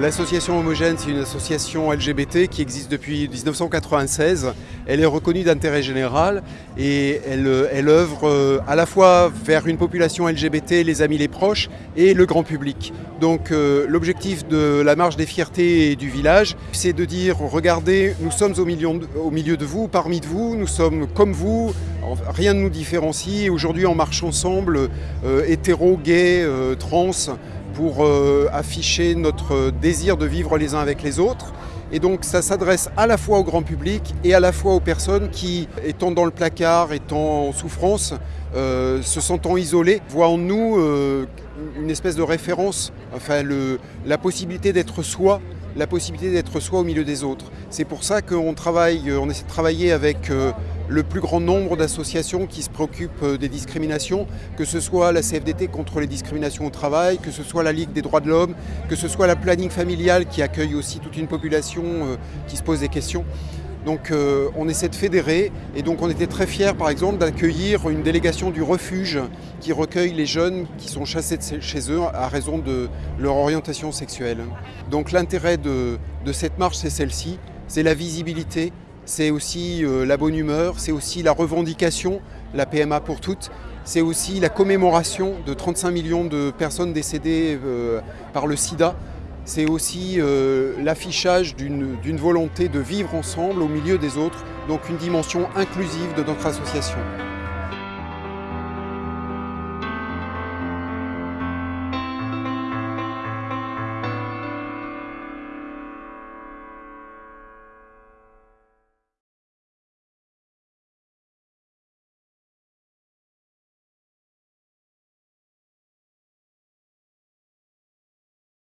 L'association Homogène, c'est une association LGBT qui existe depuis 1996. Elle est reconnue d'intérêt général et elle, œuvre euh, à la fois vers une population LGBT, les amis, les proches et le grand public. Donc euh, l'objectif de la marche des fiertés du village, c'est de dire regardez, nous sommes au milieu, de, au milieu de vous, parmi de vous, nous sommes comme vous, rien ne nous différencie. Aujourd'hui, on marche ensemble, euh, hétéro, gay, euh, trans, pour euh, afficher notre désir de vivre les uns avec les autres. Et donc ça s'adresse à la fois au grand public et à la fois aux personnes qui, étant dans le placard, étant en souffrance, euh, se sentant isolées, voient en nous euh, une espèce de référence, enfin le, la possibilité d'être soi, la possibilité d'être soi au milieu des autres. C'est pour ça qu'on travaille, on essaie de travailler avec le plus grand nombre d'associations qui se préoccupent euh, des discriminations, que ce soit la CFDT contre les discriminations au travail, que ce soit la Ligue des droits de l'homme, que ce soit la planning familiale qui accueille aussi toute une population euh, qui se pose des questions. Donc euh, on essaie de fédérer et donc on était très fiers par exemple d'accueillir une délégation du refuge qui recueille les jeunes qui sont chassés de chez eux à raison de leur orientation sexuelle. Donc l'intérêt de, de cette marche c'est celle-ci, c'est la visibilité, c'est aussi euh, la bonne humeur, c'est aussi la revendication, la PMA pour toutes, c'est aussi la commémoration de 35 millions de personnes décédées euh, par le sida, c'est aussi euh, l'affichage d'une volonté de vivre ensemble au milieu des autres, donc une dimension inclusive de notre association.